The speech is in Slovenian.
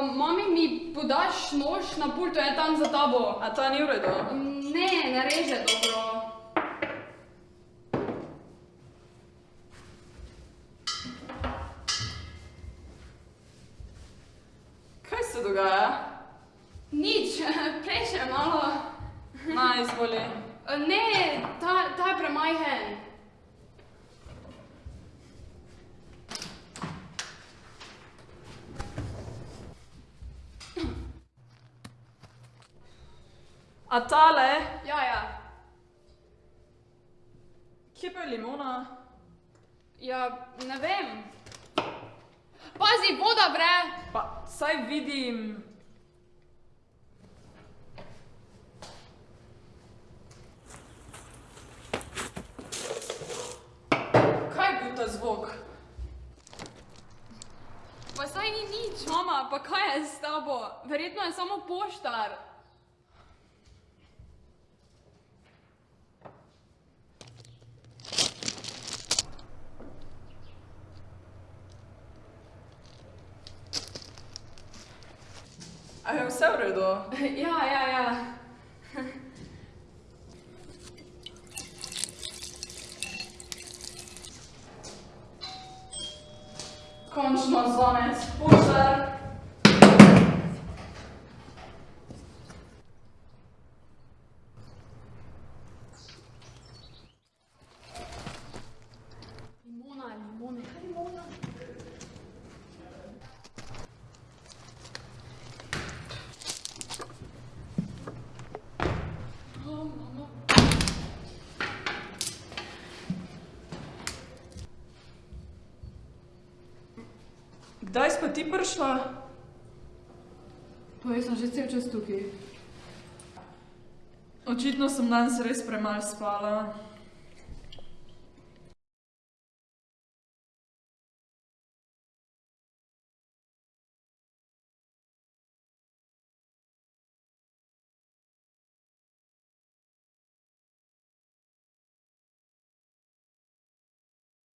Um, mami, mi podaš nož na pultu, je tam za tabo. A ta ni v redu? Ne, ne reže dobro. Kaj se dogaja? Nič, prej še malo. Na, izvoli. Ne, ta, ta je premajhen. A tale? Ja, ja. Kje pa je limona? Ja, ne vem. Pazi, voda vre. Pa, saj vidim. Kaj je bil ta zvok? Pa saj ni nič, mama, pa kaj je s tabo? Verjetno je samo poštar. A je vse v redu? Ja, ja, ja. Končno zvonec, poštar. Limona, limona, kaj limona? Oh, mama. Kdaj si pa ti prišla? Pa jaz sem že cel čas tukaj. Očitno sem danes res premalo spala.